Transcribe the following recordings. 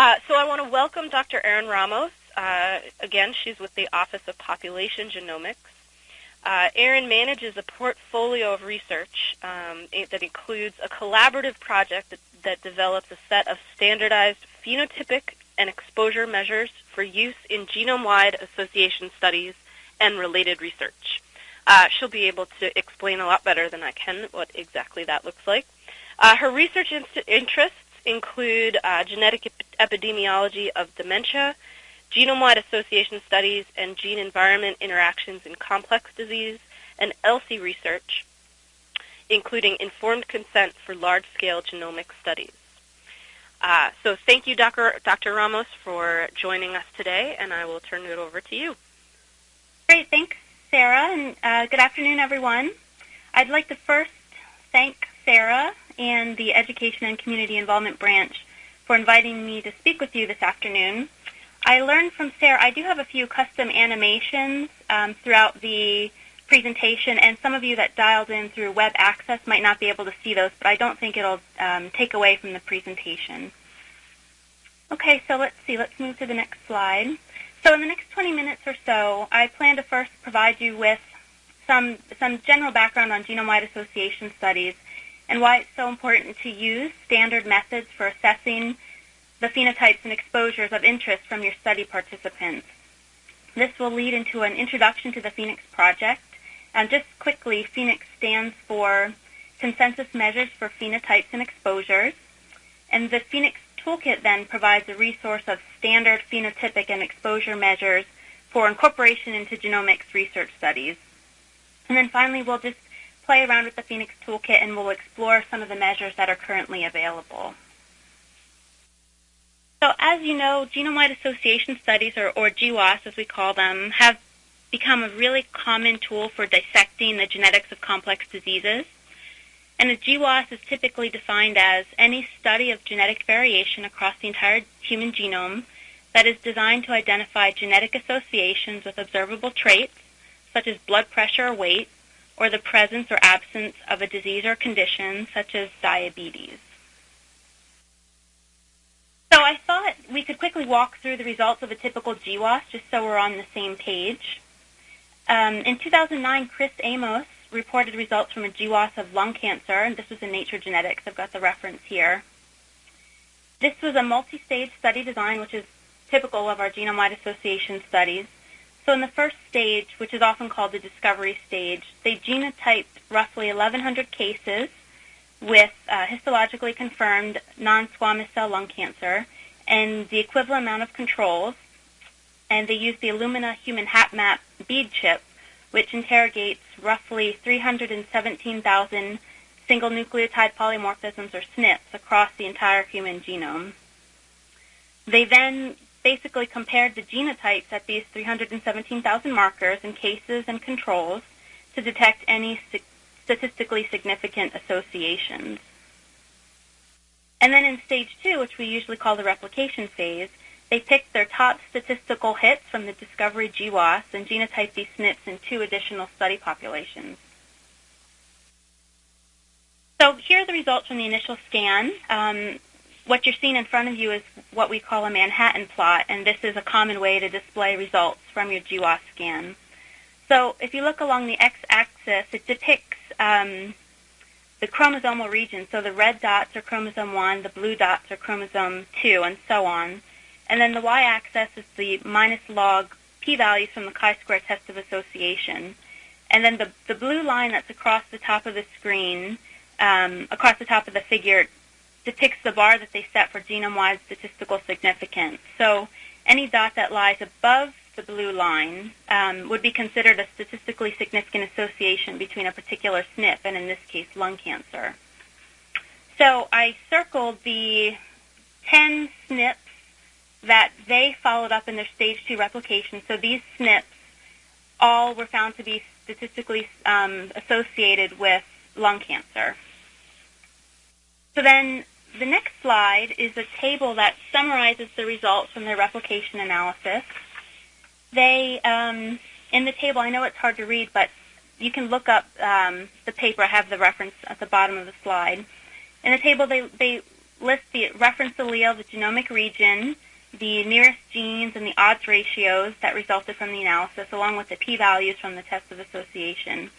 Uh, so I want to welcome Dr. Erin Ramos. Uh, again, she's with the Office of Population Genomics. Uh, Erin manages a portfolio of research um, that includes a collaborative project that, that develops a set of standardized phenotypic and exposure measures for use in genome-wide association studies and related research. Uh, she'll be able to explain a lot better than I can what exactly that looks like. Uh, her research interests include uh, genetic ep epidemiology of dementia, genome-wide association studies, and gene-environment interactions in complex disease, and ELSI research, including informed consent for large-scale genomic studies. Uh, so thank you, Dr. Dr. Ramos, for joining us today, and I will turn it over to you. Great. Thanks, Sarah, and uh, good afternoon, everyone. I'd like to first thank Sarah and the Education and Community Involvement Branch for inviting me to speak with you this afternoon. I learned from Sarah, I do have a few custom animations um, throughout the presentation, and some of you that dialed in through web access might not be able to see those, but I don't think it'll um, take away from the presentation. Okay, so let's see. Let's move to the next slide. So in the next 20 minutes or so, I plan to first provide you with some, some general background on genome-wide association studies and why it's so important to use standard methods for assessing the phenotypes and exposures of interest from your study participants. This will lead into an introduction to the PhenX Project. And just quickly, PhenX stands for Consensus Measures for Phenotypes and Exposures. And the PhenX toolkit then provides a resource of standard phenotypic and exposure measures for incorporation into genomics research studies. And then finally, we'll just play around with the PhenX toolkit and we'll explore some of the measures that are currently available. So as you know, genome-wide association studies, or, or GWAS as we call them, have become a really common tool for dissecting the genetics of complex diseases. And a GWAS is typically defined as any study of genetic variation across the entire human genome that is designed to identify genetic associations with observable traits, such as blood pressure or weight, or the presence or absence of a disease or condition, such as diabetes. So I thought we could quickly walk through the results of a typical GWAS, just so we're on the same page. Um, in 2009, Chris Amos reported results from a GWAS of lung cancer, and this was in Nature Genetics. I've got the reference here. This was a multi-stage study design, which is typical of our genome-wide association studies. So in the first stage, which is often called the discovery stage, they genotyped roughly 1,100 cases with uh, histologically confirmed non-squamous cell lung cancer and the equivalent amount of controls. And they used the Illumina Human HapMap bead chip which interrogates roughly 317,000 single nucleotide polymorphisms, or SNPs, across the entire human genome. They then basically compared the genotypes at these 317,000 markers in cases and controls to detect any statistically significant associations. And then in stage two, which we usually call the replication phase, they picked their top statistical hits from the Discovery GWAS and genotyped these SNPs in two additional study populations. So here are the results from the initial scan. Um, what you're seeing in front of you is what we call a Manhattan plot, and this is a common way to display results from your GWAS scan. So if you look along the x-axis, it depicts um, the chromosomal region. So the red dots are chromosome 1, the blue dots are chromosome 2, and so on. And then the y-axis is the minus log p-values from the chi-square test of association. And then the, the blue line that's across the top of the screen, um, across the top of the figure, depicts the bar that they set for genome-wide statistical significance. So any dot that lies above the blue line um, would be considered a statistically significant association between a particular SNP and, in this case, lung cancer. So I circled the 10 SNPs that they followed up in their stage two replication. So these SNPs all were found to be statistically um, associated with lung cancer. So then the next slide is a table that summarizes the results from their replication analysis. They, um, in the table, I know it's hard to read, but you can look up um, the paper. I have the reference at the bottom of the slide. In the table, they, they lists the reference allele, the genomic region, the nearest genes, and the odds ratios that resulted from the analysis, along with the p-values from the test of association.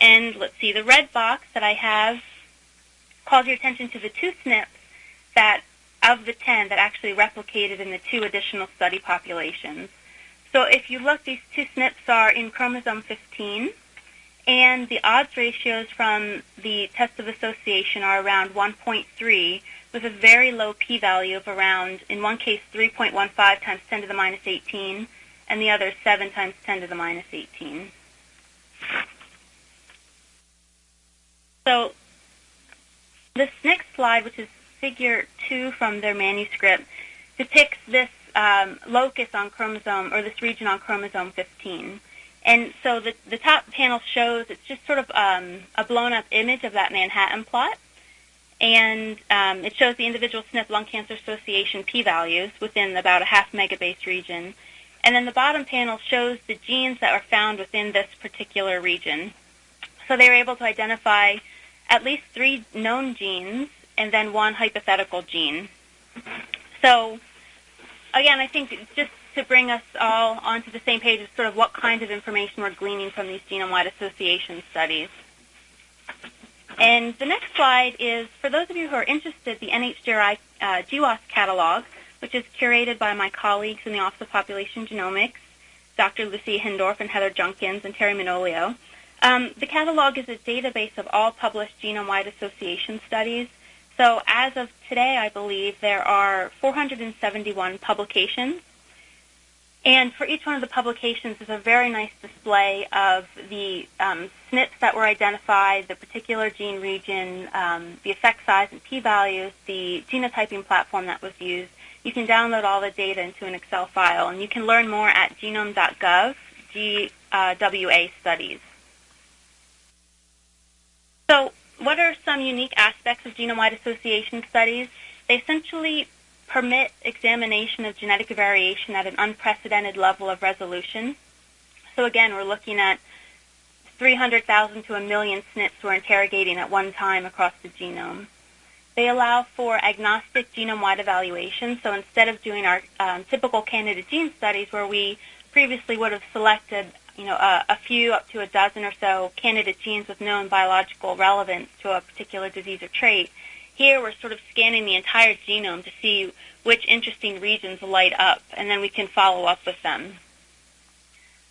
And let's see, the red box that I have calls your attention to the two SNPs that, of the 10, that actually replicated in the two additional study populations. So if you look, these two SNPs are in chromosome 15, and the odds ratios from the test of association are around 1.3 with a very low p-value of around, in one case, 3.15 times 10 to the minus 18, and the other 7 times 10 to the minus 18. So this next slide, which is figure 2 from their manuscript, depicts this um, locus on chromosome, or this region on chromosome 15. And so the, the top panel shows, it's just sort of um, a blown up image of that Manhattan plot. And um, it shows the individual SNP lung cancer association p-values within about a half megabase region. And then the bottom panel shows the genes that were found within this particular region. So they were able to identify at least three known genes and then one hypothetical gene. So again, I think just to bring us all onto the same page is sort of what kind of information we're gleaning from these genome-wide association studies. And the next slide is, for those of you who are interested, the NHGRI uh, GWAS catalog, which is curated by my colleagues in the Office of Population Genomics, Dr. Lucy Hindorff and Heather Junkins and Teri Manolio. Um, the catalog is a database of all published genome-wide association studies. So as of today, I believe there are 471 publications and for each one of the publications is a very nice display of the um, SNPs that were identified, the particular gene region, um, the effect size and p-values, the genotyping platform that was used. You can download all the data into an Excel file, and you can learn more at genome.gov, GWA studies. So what are some unique aspects of genome-wide association studies? They essentially permit examination of genetic variation at an unprecedented level of resolution. So again, we're looking at 300,000 to a million SNPs we're interrogating at one time across the genome. They allow for agnostic genome-wide evaluation. So instead of doing our um, typical candidate gene studies where we previously would have selected you know, a, a, few up to a dozen or so candidate genes with known biological relevance to a particular disease or trait, here we're sort of scanning the entire genome to see which interesting regions light up, and then we can follow up with them.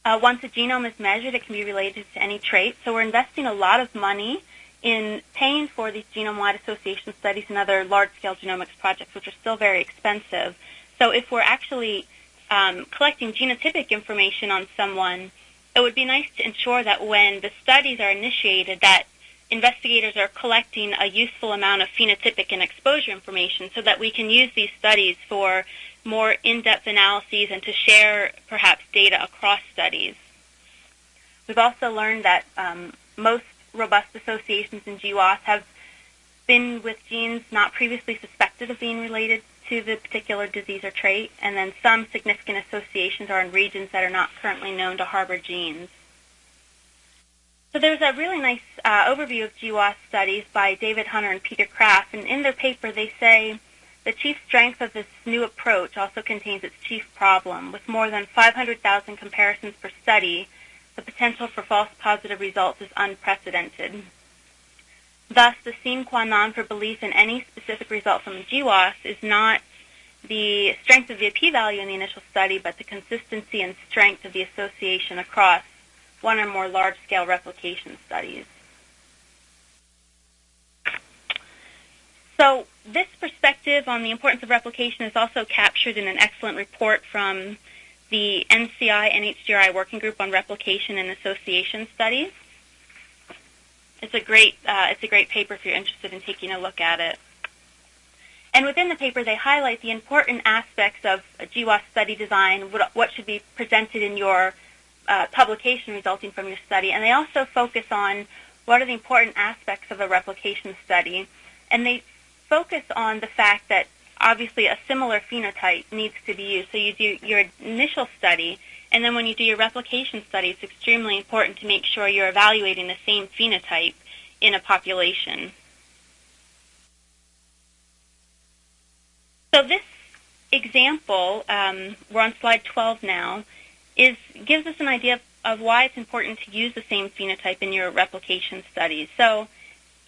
Uh, once a genome is measured, it can be related to any trait. So we're investing a lot of money in paying for these genome-wide association studies and other large-scale genomics projects, which are still very expensive. So if we're actually um, collecting genotypic information on someone, it would be nice to ensure that when the studies are initiated, that investigators are collecting a useful amount of phenotypic and exposure information so that we can use these studies for more in-depth analyses and to share perhaps data across studies. We've also learned that um, most robust associations in GWAS have been with genes not previously suspected of being related to the particular disease or trait, and then some significant associations are in regions that are not currently known to harbor genes. So there's a really nice uh, overview of GWAS studies by David Hunter and Peter Kraft, and in their paper they say the chief strength of this new approach also contains its chief problem. With more than 500,000 comparisons per study, the potential for false positive results is unprecedented. Thus, the sine qua non for belief in any specific result from GWAS is not the strength of the p-value in the initial study, but the consistency and strength of the association across one or more large-scale replication studies. So this perspective on the importance of replication is also captured in an excellent report from the NCI NHGRI Working Group on Replication and Association Studies. It's a great uh, it's a great paper if you're interested in taking a look at it. And within the paper, they highlight the important aspects of GWAS study design, what, what should be presented in your uh, publication resulting from your study. And they also focus on what are the important aspects of a replication study. And they focus on the fact that obviously a similar phenotype needs to be used. So you do your initial study, and then when you do your replication study, it's extremely important to make sure you're evaluating the same phenotype in a population. So this example, um, we're on slide 12 now, is gives us an idea of, of why it's important to use the same phenotype in your replication studies. So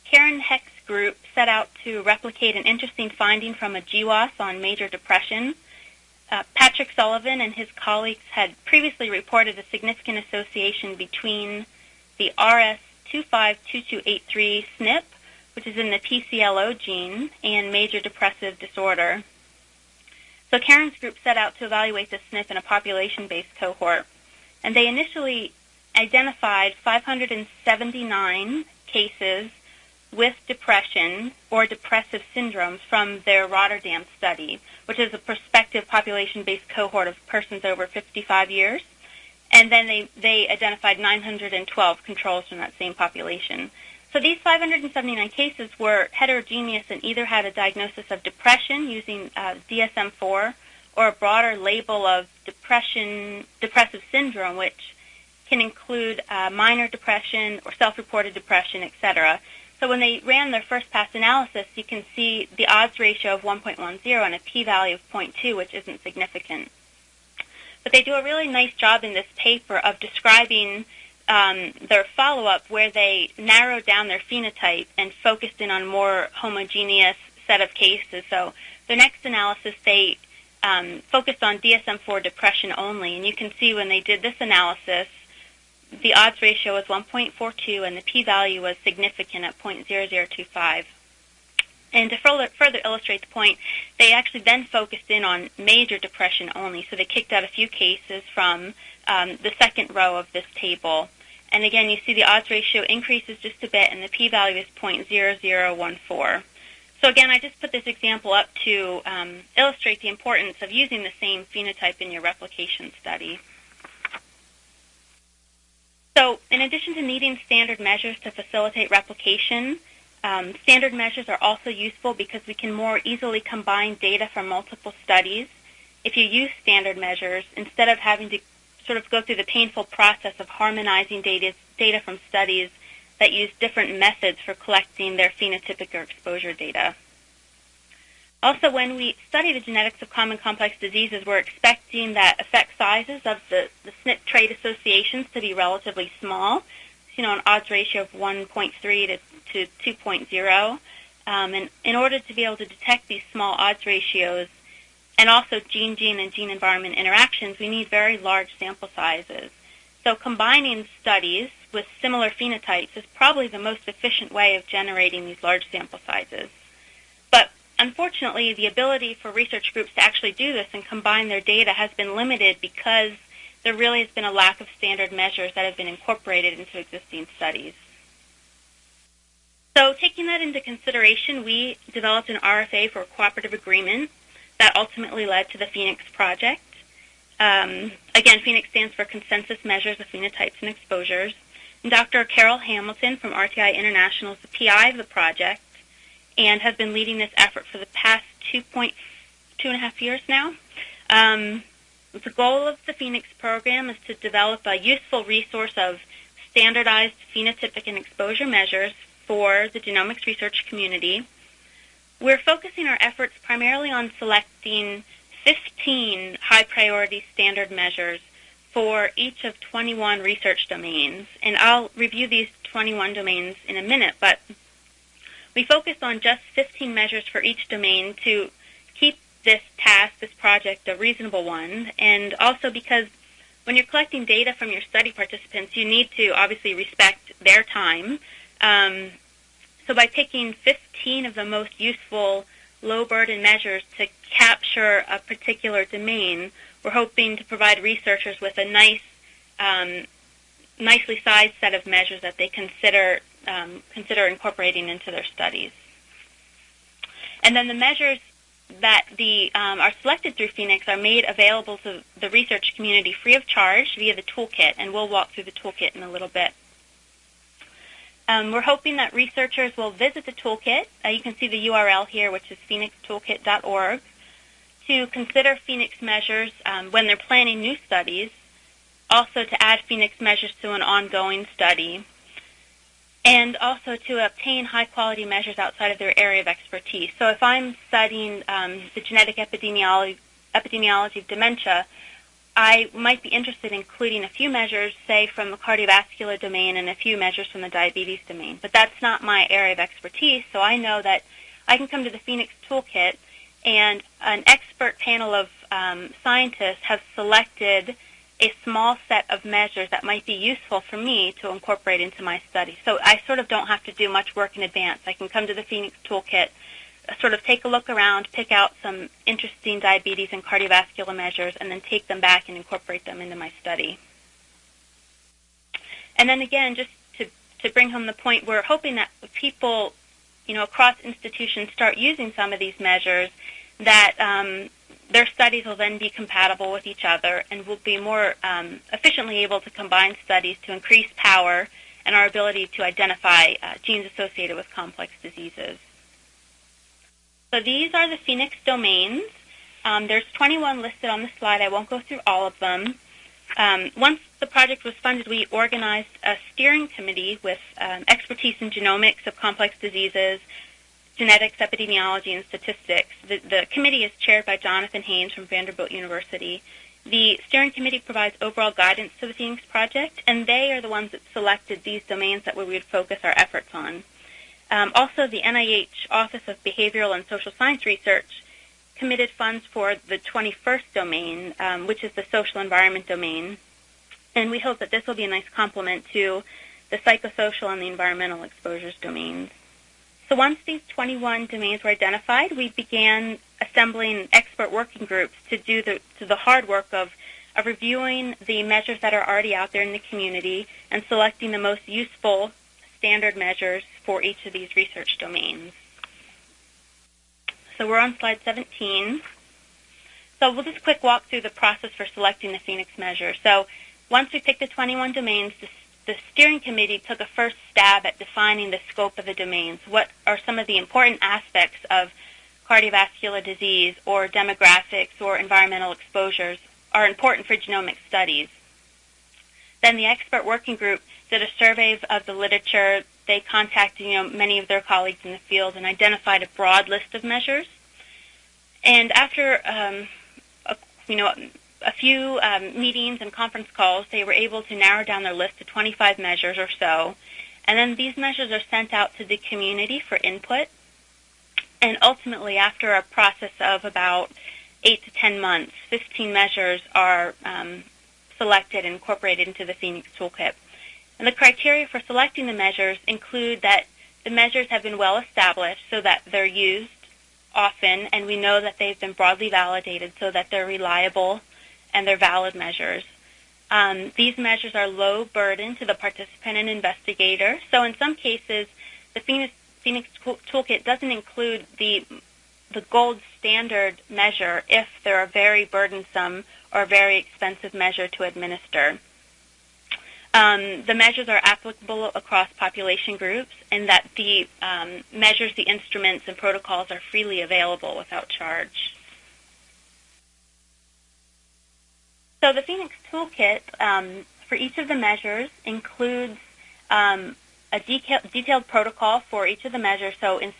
Karin Hek's group set out to replicate an interesting finding from a GWAS on major depression. Uh, Patrick Sullivan and his colleagues had previously reported a significant association between the RS252283 SNP, which is in the PCLO gene, and major depressive disorder. So Karin's group set out to evaluate the SNP in a population-based cohort, and they initially identified 579 cases with depression or depressive syndromes from their Rotterdam study, which is a prospective population-based cohort of persons over 55 years. And then they, they identified 912 controls from that same population. So these 579 cases were heterogeneous and either had a diagnosis of depression using uh, DSM-4 or a broader label of depression, depressive syndrome, which can include uh, minor depression or self-reported depression, etc. So when they ran their first pass analysis, you can see the odds ratio of 1.10 and a p-value of 0.2, which isn't significant. But they do a really nice job in this paper of describing um, their follow-up where they narrowed down their phenotype and focused in on more homogeneous set of cases. So the next analysis, they um, focused on DSM-4 depression only. And you can see when they did this analysis, the odds ratio was 1.42 and the p-value was significant at 0.0025. And to further, further, illustrate the point, they actually then focused in on major depression only. So they kicked out a few cases from um, the second row of this table. And again, you see the odds ratio increases just a bit, and the p-value is 0.0014. So again, I just put this example up to um, illustrate the importance of using the same phenotype in your replication study. So in addition to needing standard measures to facilitate replication, um, standard measures are also useful because we can more easily combine data from multiple studies. If you use standard measures, instead of having to sort of go through the painful process of harmonizing data, data from studies that use different methods for collecting their phenotypic or exposure data. Also, when we study the genetics of common complex diseases, we're expecting that effect sizes of the, the SNP trait associations to be relatively small, you know, an odds ratio of 1.3 to, to 2.0. Um, and in order to be able to detect these small odds ratios and also gene-gene and gene-environment interactions, we need very large sample sizes. So combining studies with similar phenotypes is probably the most efficient way of generating these large sample sizes. Unfortunately, the ability for research groups to actually do this and combine their data has been limited because there really has been a lack of standard measures that have been incorporated into existing studies. So taking that into consideration, we developed an RFA for a cooperative agreement that ultimately led to the PhenX project. Um, again, PhenX stands for Consensus Measures of Phenotypes and Exposures. And Dr. Carol Hamilton from RTI International is the PI of the project and has been leading this effort for the past two point two and a half years now. Um, the goal of the PhenX program is to develop a useful resource of standardized phenotypic and exposure measures for the genomics research community. We're focusing our efforts primarily on selecting 15 high priority standard measures for each of 21 research domains. And I'll review these 21 domains in a minute, but we focused on just 15 measures for each domain to keep this task, this project, a reasonable one, and also because when you're collecting data from your study participants, you need to obviously respect their time. Um, so by picking 15 of the most useful low burden measures to capture a particular domain, we're hoping to provide researchers with a nice, um, nicely sized set of measures that they consider um, consider incorporating into their studies. And then the measures that the, um, are selected through PhenX are made available to the research community free of charge via the toolkit, and we'll walk through the toolkit in a little bit. Um, we're hoping that researchers will visit the toolkit. Uh, you can see the URL here, which is phenxtoolkit.org, to consider PhenX measures um, when they're planning new studies, also to add PhenX measures to an ongoing study, and also to obtain high-quality measures outside of their area of expertise. So if I'm studying um, the genetic epidemiology, epidemiology of dementia, I might be interested in including a few measures, say, from the cardiovascular domain and a few measures from the diabetes domain. But that's not my area of expertise, so I know that I can come to the PhenX Toolkit and an expert panel of um, scientists have selected a small set of measures that might be useful for me to incorporate into my study. So I sort of don't have to do much work in advance. I can come to the PhenX Toolkit, sort of take a look around, pick out some interesting diabetes and cardiovascular measures, and then take them back and incorporate them into my study. And then again, just to, to bring home the point, we're hoping that people, you know, across institutions start using some of these measures that um, their studies will then be compatible with each other and will be more um, efficiently able to combine studies to increase power and our ability to identify uh, genes associated with complex diseases. So these are the PhenX domains. Um, there's 21 listed on the slide. I won't go through all of them. Um, once the project was funded, we organized a steering committee with um, expertise in genomics of complex diseases, genetics, epidemiology, and statistics. The, the committee is chaired by Jonathan Haines from Vanderbilt University. The steering committee provides overall guidance to the PhenX Project, and they are the ones that selected these domains that we would focus our efforts on. Um, also, the NIH Office of Behavioral and Social Science Research committed funds for the 21st domain, um, which is the social environment domain, and we hope that this will be a nice complement to the psychosocial and the environmental exposures domains. So once these 21 domains were identified, we began assembling expert working groups to do the, to the hard work of, of reviewing the measures that are already out there in the community and selecting the most useful standard measures for each of these research domains. So we're on slide 17. So we'll just quick walk through the process for selecting the PhenX measure. So once we pick the 21 domains, the the steering committee took a first stab at defining the scope of the domains. What are some of the important aspects of cardiovascular disease or demographics or environmental exposures are important for genomic studies? Then the expert working group did a survey of the literature. They contacted you know, many of their colleagues in the field and identified a broad list of measures. And after um, a, you know a few um, meetings and conference calls, they were able to narrow down their list to 25 measures or so. And then these measures are sent out to the community for input. And ultimately, after a process of about 8 to 10 months, 15 measures are um, selected and incorporated into the PhenX Toolkit. And the criteria for selecting the measures include that the measures have been well established so that they're used often, and we know that they've been broadly validated so that they're reliable and they're valid measures. Um, these measures are low burden to the participant and investigator. So in some cases, the PhenX, PhenX Toolkit doesn't include the the gold standard measure if they're a very burdensome or very expensive measure to administer. Um, the measures are applicable across population groups and that the um, measures, the instruments, and protocols are freely available without charge. So the PhenX Toolkit um, for each of the measures includes um, a detailed protocol for each of the measures, so in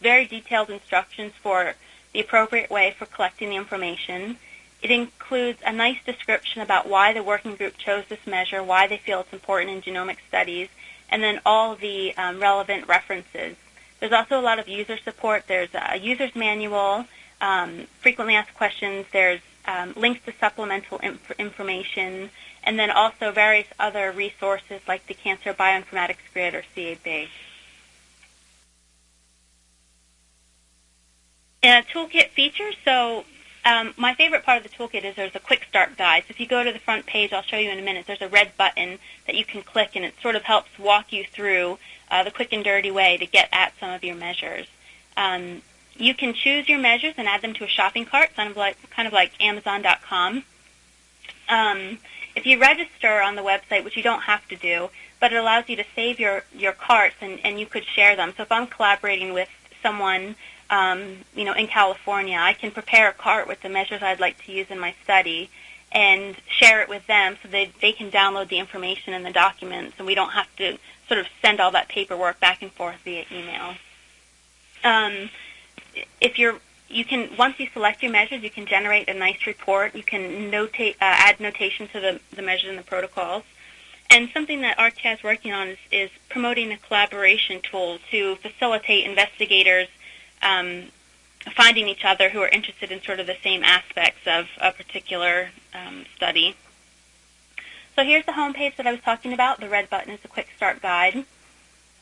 very detailed instructions for the appropriate way for collecting the information. It includes a nice description about why the working group chose this measure, why they feel it's important in genomic studies, and then all the um, relevant references. There's also a lot of user support. There's a user's manual, um, frequently asked questions. There's um, links to supplemental inf- information, and then also various other resources like the Cancer Bioinformatics Grid or CAB. And a toolkit feature. So um, my favorite part of the toolkit is there's a quick start guide. So if you go to the front page, I'll show you in a minute, there's a red button that you can click, and it sort of helps walk you through uh, the quick and dirty way to get at some of your measures. Um, you can choose your measures and add them to a shopping cart, kind of like, kind of like Amazon.com. Um, if you register on the website, which you don't have to do, but it allows you to save your, your carts and, and you could share them. So if I'm collaborating with someone um, you know, in California, I can prepare a cart with the measures I'd like to use in my study and share it with them so that they can download the information and the documents and we don't have to sort of send all that paperwork back and forth via email. Um, if you're you can once you select your measures, you can generate a nice report. You can notate, uh, add notation to the, the measures and the protocols. And something that RTI is working on is, is promoting a collaboration tool to facilitate investigators um, finding each other who are interested in sort of the same aspects of a particular um, study. So here's the home page that I was talking about. The red button is a quick start guide.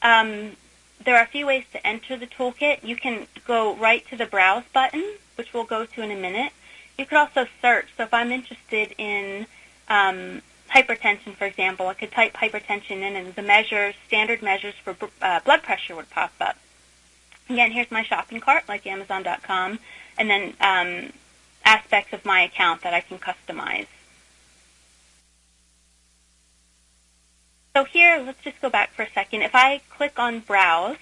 Um, there are a few ways to enter the toolkit. You can go right to the Browse button, which we'll go to in a minute. You could also search. So if I'm interested in um, hypertension, for example, I could type hypertension in and the measures, standard measures for uh, blood pressure would pop up. Again, here's my shopping cart, like Amazon.com, and then um, aspects of my account that I can customize. So here, let's just go back for a second. If I click on Browse,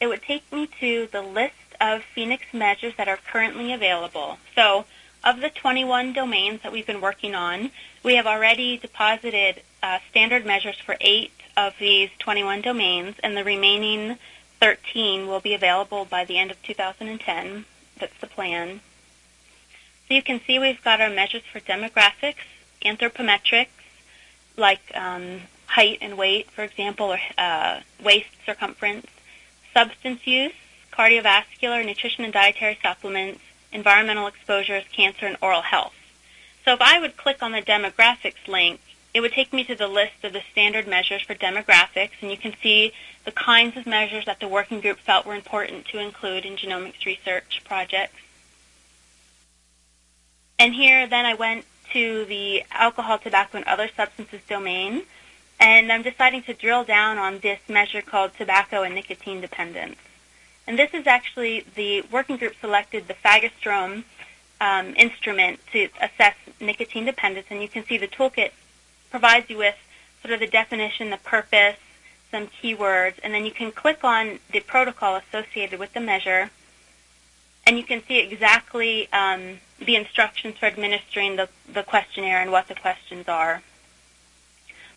it would take me to the list of PhenX measures that are currently available. So of the 21 domains that we've been working on, we have already deposited uh, standard measures for eight of these 21 domains, and the remaining 13 will be available by the end of 2010. That's the plan. So you can see we've got our measures for demographics, anthropometrics, like um, height and weight, for example, or uh, waist circumference, substance use, cardiovascular, nutrition and dietary supplements, environmental exposures, cancer, and oral health. So if I would click on the demographics link, it would take me to the list of the standard measures for demographics, and you can see the kinds of measures that the working group felt were important to include in genomics research projects. And here then I went to the alcohol, tobacco, and other substances domain, and I'm deciding to drill down on this measure called tobacco and nicotine dependence. And this is actually the working group selected the Fagerstrom um, instrument to assess nicotine dependence, and you can see the toolkit provides you with sort of the definition, the purpose, some keywords, and then you can click on the protocol associated with the measure, and you can see exactly um, the instructions for administering the, the questionnaire and what the questions are.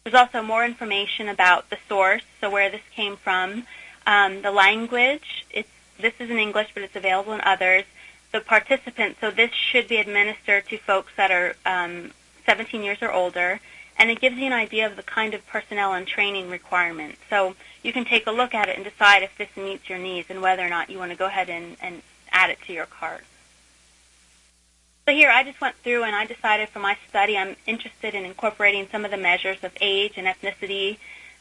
There's also more information about the source, so where this came from, um, the language. It's, this is in English, but it's available in others. The participants, so this should be administered to folks that are um, 17 years or older, and it gives you an idea of the kind of personnel and training requirements. So you can take a look at it and decide if this meets your needs and whether or not you want to go ahead and, and add it to your cart. So here I just went through and I decided for my study I'm interested in incorporating some of the measures of age and ethnicity,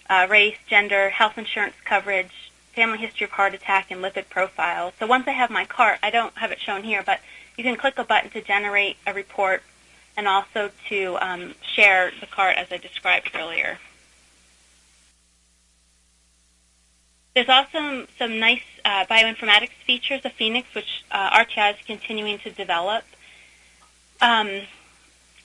uh, race, gender, health insurance coverage, family history of heart attack, and lipid profile. So once I have my cart, I don't have it shown here, but you can click a button to generate a report and also to um, share the cart as I described earlier. There's also some nice uh, bioinformatics features of PhenX, which uh, RTI is continuing to develop. Um,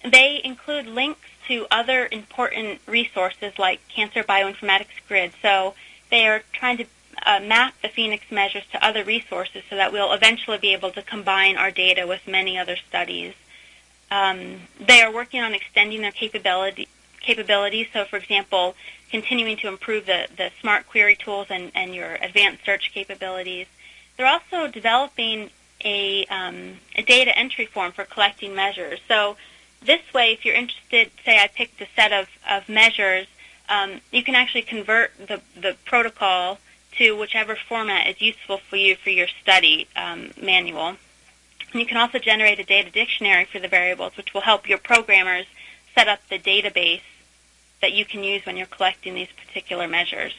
they include links to other important resources like Cancer Bioinformatics Grid. So they are trying to uh, map the PhenX measures to other resources so that we'll eventually be able to combine our data with many other studies. Um, they are working on extending their capability, capabilities. So, for example, continuing to improve the, the smart query tools and, and your advanced search capabilities. They're also developing a, um, a data entry form for collecting measures. So this way, if you're interested, say I picked a set of, of measures, um, you can actually convert the, the protocol to whichever format is useful for you for your study um, manual. And you can also generate a data dictionary for the variables, which will help your programmers set up the database that you can use when you're collecting these particular measures.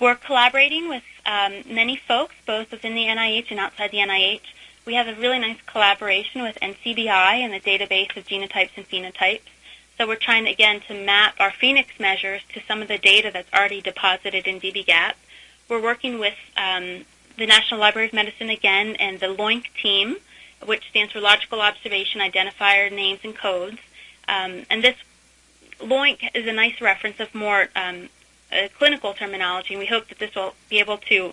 We're collaborating with um, many folks, both within the NIH and outside the NIH. We have a really nice collaboration with NCBI and the database of genotypes and phenotypes. So we're trying, again, to map our PhenX measures to some of the data that's already deposited in dbGaP. We're working with um, the National Library of Medicine again and the LOINC team, which stands for Logical Observation Identifier Names and Codes. Um, and this LOINC is a nice reference of more um, clinical terminology, and we hope that this will be able to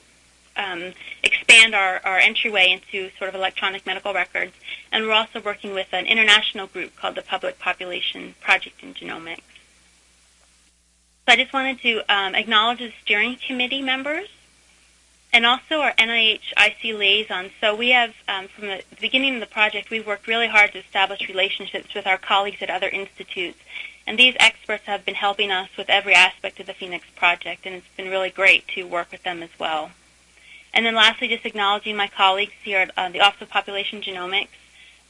um, expand our, our entryway into sort of electronic medical records. And we're also working with an international group called the Public Population Project in Genomics. So I just wanted to um, acknowledge the steering committee members and also our NIH IC liaison. So we have, um, from the beginning of the project, we've worked really hard to establish relationships with our colleagues at other institutes. And these experts have been helping us with every aspect of the PhenX project, and it's been really great to work with them as well. And then lastly, just acknowledging my colleagues here at uh, the Office of Population Genomics,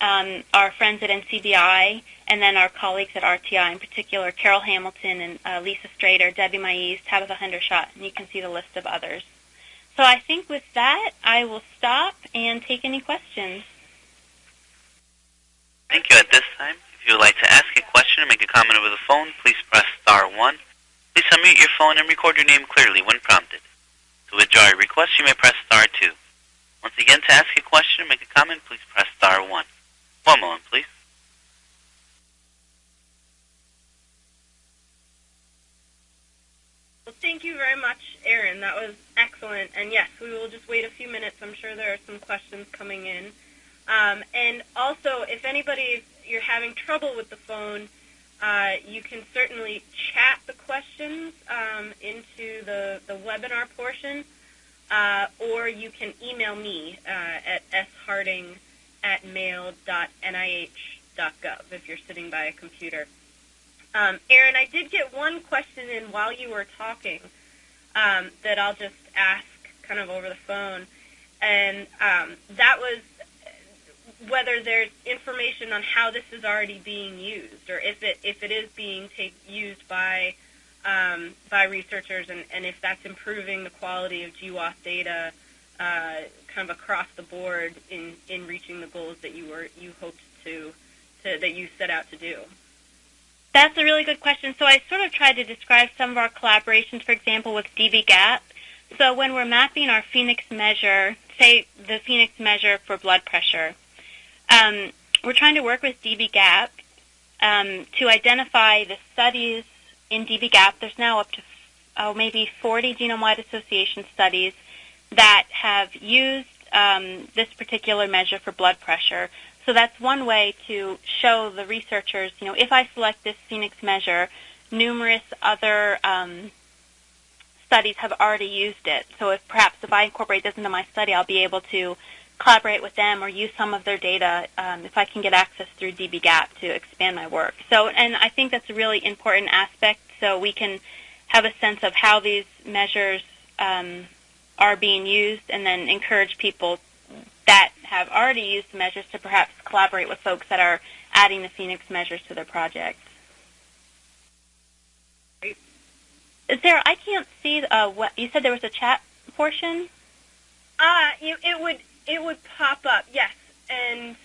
um, our friends at NCBI, and then our colleagues at RTI, in particular Carol Hamilton and uh, Lisa Strader, Debbie Maiese, Tabitha Hendershot, and you can see the list of others. So I think with that, I will stop and take any questions. Thank you. At this time, if you would like to ask a question or make a comment over the phone, please press star one. Please unmute your phone and record your name clearly when prompted. To withdraw your request, you may press star two. Once again, to ask a question or make a comment, please press star one. One moment, please. Well, thank you very much, Erin. That was excellent. And yes, we will just wait a few minutes. I'm sure there are some questions coming in. Um, and also, if anybody you're having trouble with the phone, uh, you can certainly chat the questions um, into the, the webinar portion, uh, or you can email me uh, at sharding at mail.nih.gov if you're sitting by a computer. Um, Erin, I did get one question in while you were talking um, that I'll just ask kind of over the phone, and um, that was whether there's information on how this is already being used, or if it if it is being take, used by um, by researchers, and, and if that's improving the quality of GWAS data uh, kind of across the board in, in reaching the goals that you were you hoped to, to that you set out to do. That's a really good question. So I sort of tried to describe some of our collaborations, for example, with dbGaP. So when we're mapping our PhenX measure, say the PhenX measure for blood pressure, um, we're trying to work with dbGaP um, to identify the studies in dbGaP. There's now up to oh, maybe 40 genome-wide association studies that have used um, this particular measure for blood pressure. So that's one way to show the researchers, you know, if I select this PhenX measure, numerous other um, studies have already used it. So if perhaps if I incorporate this into my study, I'll be able to collaborate with them or use some of their data um, if I can get access through dbGaP to expand my work. So, and I think that's a really important aspect so we can have a sense of how these measures um, are being used and then encourage people that have already used the measures to perhaps collaborate with folks that are adding the PhenX measures to their projects. Sarah. I can't see. Uh, what you said there was a chat portion. Uh, you, it would it would pop up, yes, and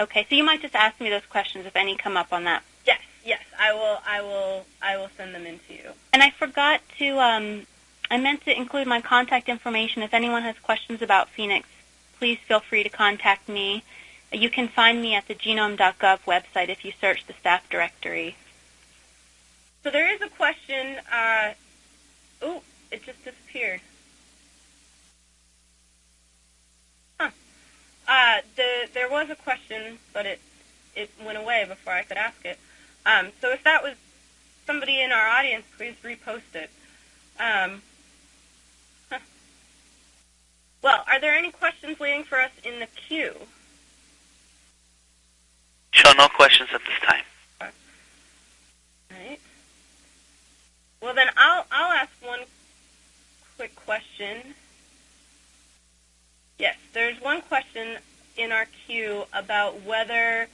okay. So you might just ask me those questions if any come up on that. Yes, yes, I will. I will. I will send them in to you. And I forgot to. Um, I meant to include my contact information. If anyone has questions about PhenX, please feel free to contact me. You can find me at the genome.gov website if you search the staff directory. So there is a question. Uh, oh, it just disappeared. Huh. Uh, the, there was a question, but it it went away before I could ask it. Um, so if that was somebody in our audience, please repost it. Um, well, are there any questions waiting for us in the queue? Show no questions at this time. All right. Well, then I'll I'll ask one quick question. Yes, there's one question queue about whether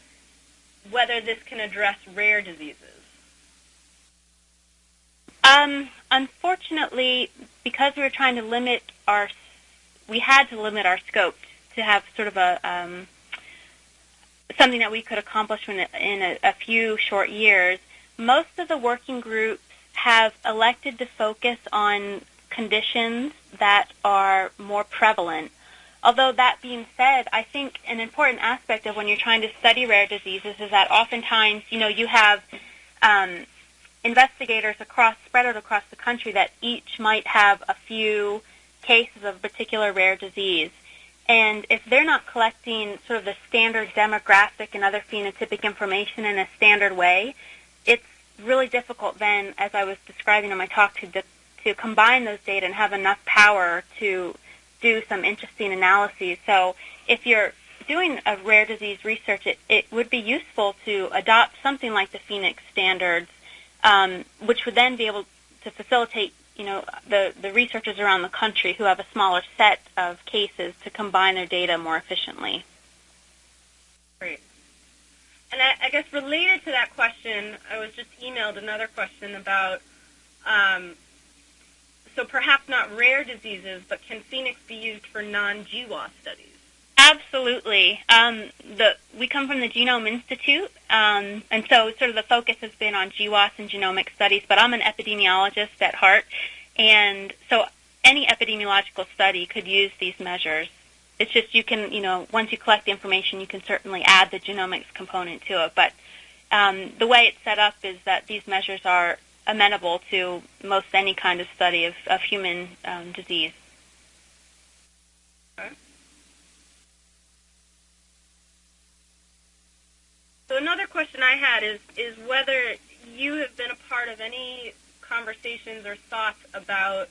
whether this can address rare diseases. Um, unfortunately, because we were trying to limit our we had to limit our scope to have sort of a um, something that we could accomplish in, a, in a, a few short years. Most of the working groups have elected to focus on conditions that are more prevalent. Although that being said, I think an important aspect of when you're trying to study rare diseases is that oftentimes, you know, you have um, investigators across spread out across the country that each might have a few cases of a particular rare disease. And if they're not collecting sort of the standard demographic and other phenotypic information in a standard way, it's really difficult then, as I was describing in my talk, to to combine those data and have enough power to do some interesting analyses. So if you're doing a rare disease research, it, it would be useful to adopt something like the PhenX standards, um, which would then be able to facilitate you know the, the researchers around the country who have a smaller set of cases to combine their data more efficiently. Great. And I, I guess related to that question, I was just emailed another question about um, so perhaps not rare diseases, but can PhenX be used for non-GWAS studies? Absolutely. Um, the, we come from the Genome Institute, um, and so sort of the focus has been on GWAS and genomic studies, but I'm an epidemiologist at heart, and so any epidemiological study could use these measures. It's just you can, you know, once you collect the information, you can certainly add the genomics component to it, but um, the way it's set up is that these measures are amenable to most any kind of study of, of human um, disease. So another question I had is is whether you have been a part of any conversations or thoughts about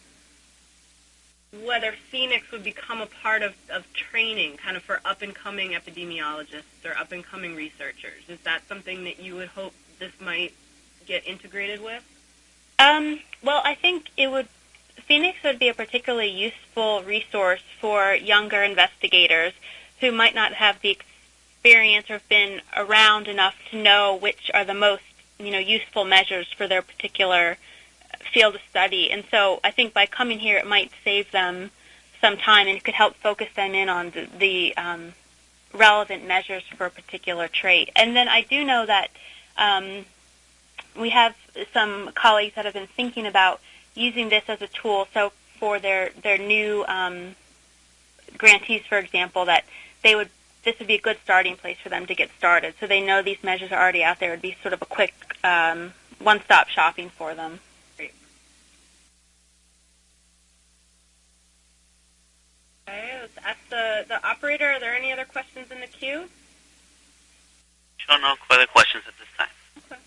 whether PhenX would become a part of, of training kind of for up and coming epidemiologists or up and coming researchers. Is that something that you would hope this might get integrated with? Um, well, I think it would PhenX would be a particularly useful resource for younger investigators who might not have the experience or have been around enough to know which are the most you know useful measures for their particular field of study. And so I think by coming here, it might save them some time and it could help focus them in on the, the um, relevant measures for a particular trait. And then I do know that um, we have some colleagues that have been thinking about using this as a tool. So for their their new um, grantees, for example, that they would this would be a good starting place for them to get started. So they know these measures are already out there. It would be sort of a quick um, one-stop shopping for them. Great. Okay, let's ask the, the operator. Are there any other questions in the queue? Sure, no further questions at this time. Okay.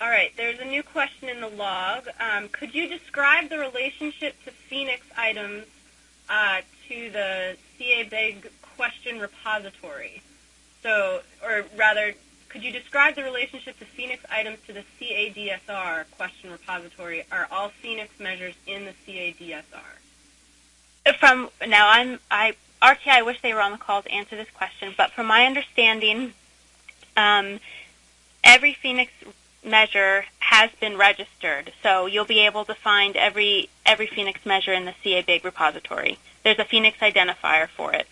All right, there's a new question in the log. Um, could you describe the relationship to PhenX items uh, to the caBIG question repository? So, or rather, could you describe the relationship to PhenX items to the CADSR question repository? Are all PhenX measures in the CADSR? From now, I'm I RTI. I wish they were on the call to answer this question, but from my understanding, um, every PhenX measure has been registered. So you'll be able to find every every PhenX measure in the caBIG repository. There's a PhenX identifier for it.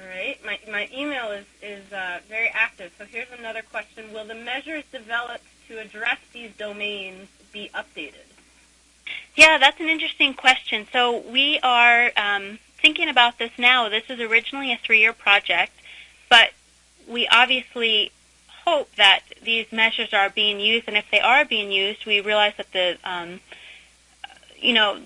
All right. My, my email is, is uh, very active. So here's another question. Will the measures developed to address these domains be updated? Yeah, that's an interesting question. So we are um, thinking about this now. This is originally a three-year project. But we obviously hope that these measures are being used, and if they are being used, we realize that the, um, you know,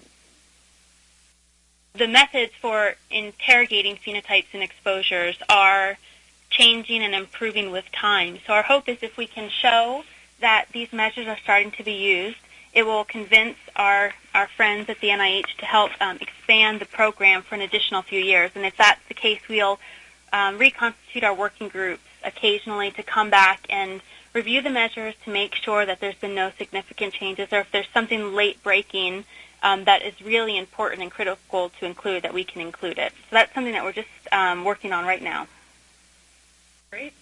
the methods for interrogating phenotypes and exposures are changing and improving with time. So our hope is if we can show that these measures are starting to be used, it will convince our, our friends at the NIH to help um, expand the program for an additional few years. And if that's the case, we'll um, reconstitute our working groups occasionally to come back and review the measures to make sure that there's been no significant changes or if there's something late breaking um, that is really important and critical to include that we can include it. So that's something that we're just um, working on right now. Great.